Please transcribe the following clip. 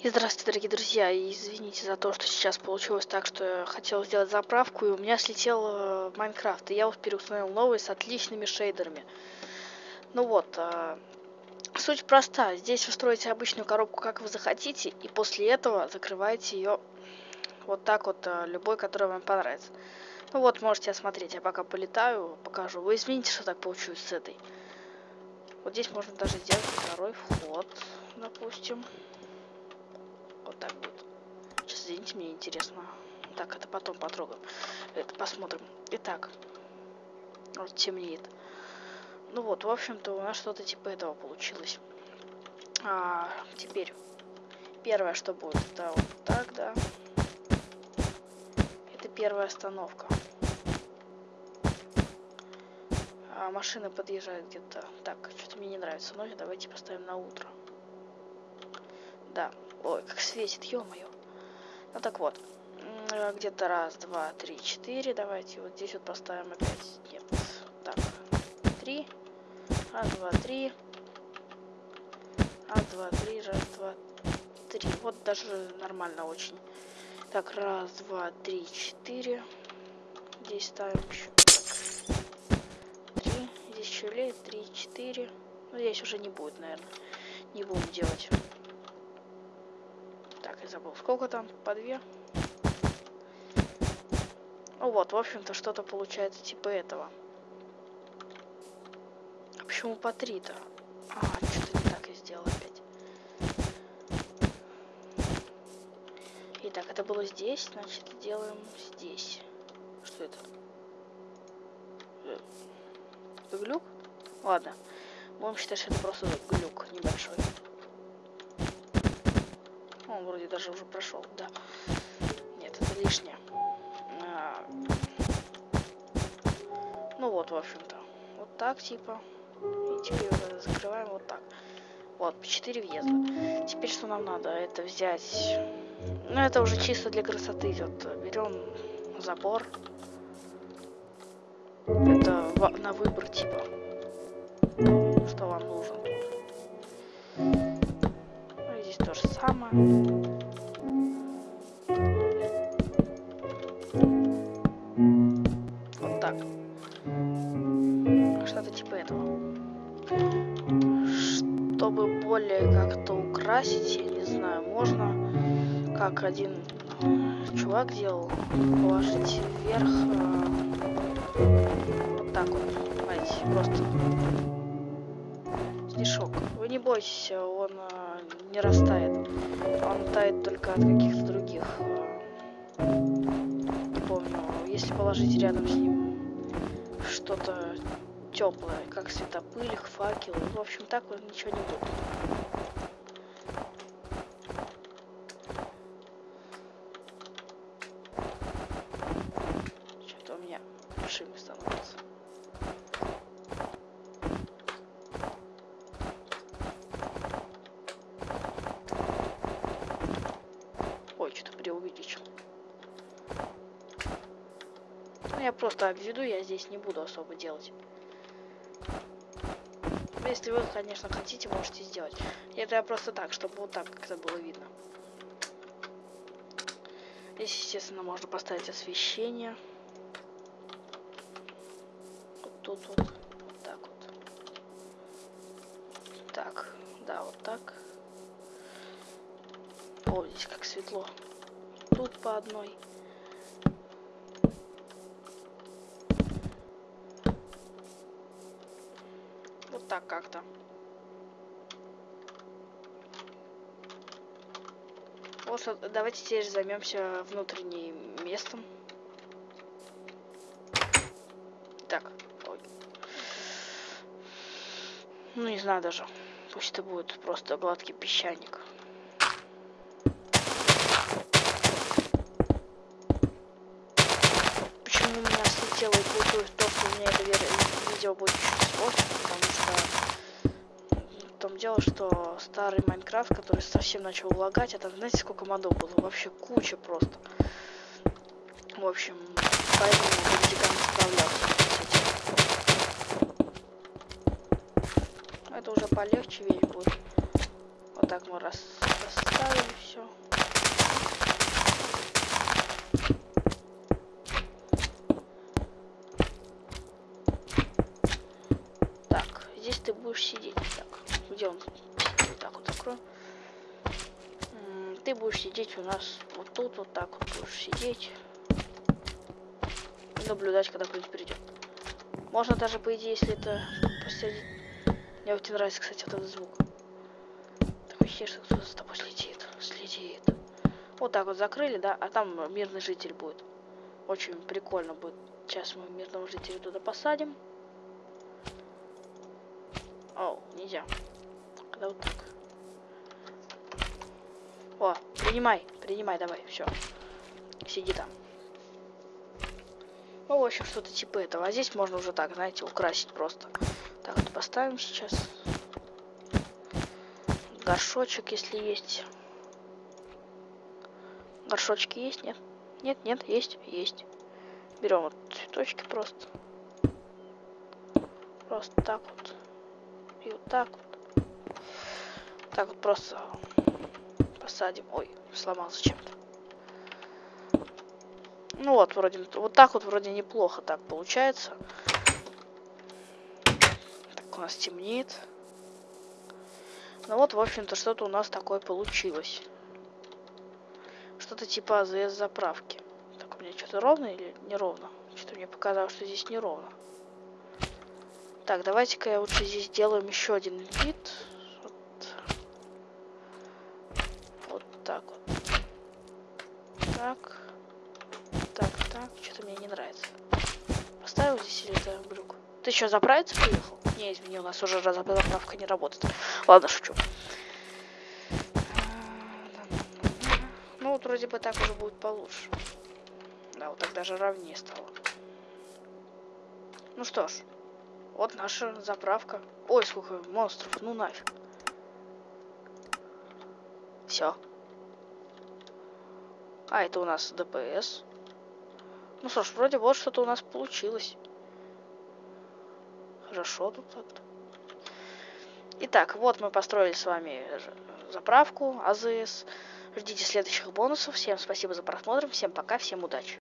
И здравствуйте, дорогие друзья, и извините за то, что сейчас получилось так, что я хотел сделать заправку, и у меня слетел э, Майнкрафт, и я вот переустановил новый с отличными шейдерами. Ну вот, э, суть проста, здесь вы строите обычную коробку, как вы захотите, и после этого закрываете ее вот так вот, э, любой, который вам понравится. Ну вот, можете осмотреть, я пока полетаю, покажу. Вы извините, что так получилось с этой. Вот здесь можно даже сделать второй вход, допустим. Извините, мне интересно. Так, это потом потрогаем. Это посмотрим. Итак, вот темнеет. Ну вот, в общем-то, у нас что-то типа этого получилось. А, теперь, первое, что будет, это вот так, да. Это первая остановка. А машина подъезжает где-то. Так, что-то мне не нравится ночь, давайте поставим на утро. Да, Ой, как светит, ё-моё. Ну так вот. Где-то раз, два, три, четыре. Давайте вот здесь вот поставим опять. Нет. Так. Три. Раз, два, три. Раз, два, три. Раз, два, три. Вот даже нормально очень. Так, раз, два, три, четыре. Здесь ставим еще. Три. Здесь еще лет. Три, четыре. Ну, здесь уже не будет, наверное. Не будем делать забыл. Сколько там? По две? Ну вот, в общем-то, что-то получается типа этого. А почему по три-то? А, что-то не так я сделал опять. Итак, это было здесь, значит, делаем здесь. Что это? Это глюк? Ладно. Будем считать, что это просто глюк небольшой он вроде даже уже прошел, да. Нет, это лишнее. А... Ну вот, в общем-то. Вот так, типа. И теперь закрываем вот так. Вот, 4 въезда. Теперь что нам надо? Это взять... Ну, это уже чисто для красоты идет. Берем забор. Это на выбор, типа. Что вам нужно. То же самое. более как-то украсить, я не знаю, можно, как один чувак делал, положить вверх, э, вот так вот, понимаете, просто снежок. Вы не бойтесь, он э, не растает, он тает только от каких-то других, э, не помню, если положить рядом с ним что-то теплое, как светопыль, факел. В общем, так вот ничего не будет. Что-то у меня шимы становится. Ну, я просто обведу, я здесь не буду особо делать. Если вы, конечно, хотите, можете сделать. Это я просто так, чтобы вот так как-то было видно. Здесь, естественно, можно поставить освещение. Вот тут вот. Вот так вот. Так, да, вот так. О, здесь как светло. Тут по одной. Так как-то. Вот, давайте теперь займемся внутренним местом. Так, ой. Ну, не знаю даже. Пусть это будет просто гладкий песчаник. Почему у меня слетело и получилось то, что у меня это видео будет чуть испорчено, потому том дело, что старый Майнкрафт, который совсем начал лагать, это знаете сколько модов было? Вообще куча просто. В общем, поэтому Ватикан справлялся с этим. Это уже полегче вещь будет. Вот так мы раз расставили все. Ты будешь сидеть у нас вот тут, вот так вот будешь сидеть. Наблюдать, когда кто-нибудь придет. Можно даже, по идее, если это посреди... Мне очень нравится, кстати, этот звук. Такое ощущение, что кто-то за тобой следит. Следит. Вот так вот закрыли, да, а там мирный житель будет. Очень прикольно будет. Сейчас мы мирного жителя туда посадим. О, нельзя. Когда вот так. О, принимай, принимай, давай, все. Сиди там. Ну, в общем, что-то типа этого. А здесь можно уже так, знаете, украсить просто. Так, вот поставим сейчас. Горшочек, если есть. Горшочки есть, нет? Нет, нет, есть, есть. Берем вот цветочки просто. Просто так вот. И вот так вот. Так вот просто посадим. Ой, сломался чем-то. Ну вот, вроде, вот так вот вроде неплохо так получается. Так, у нас темнеет. Ну вот, в общем-то, что-то у нас такое получилось. Что-то типа АЗС заправки. Так, у меня что-то ровно или неровно? Что-то мне показалось, что здесь неровно. Так, давайте-ка я лучше здесь сделаем еще один вид. Вот, вот так вот. Так. Так, так. Что-то мне не нравится. Это брюк? Ты еще заправиться приехал? Не, извини, у нас уже заправка не работает. Ладно, шучу. Ну вот вроде бы так уже будет получше. Да, вот так даже ровнее стало. Ну что ж, вот наша заправка. Ой, сколько монстров, ну нафиг. Все. А, это у нас ДПС. Ну что ж, вроде вот что-то у нас получилось. Хорошо тут так-то. Итак, вот мы построили с вами заправку АЗС. Ждите следующих бонусов. Всем спасибо за просмотр. Всем пока, всем удачи.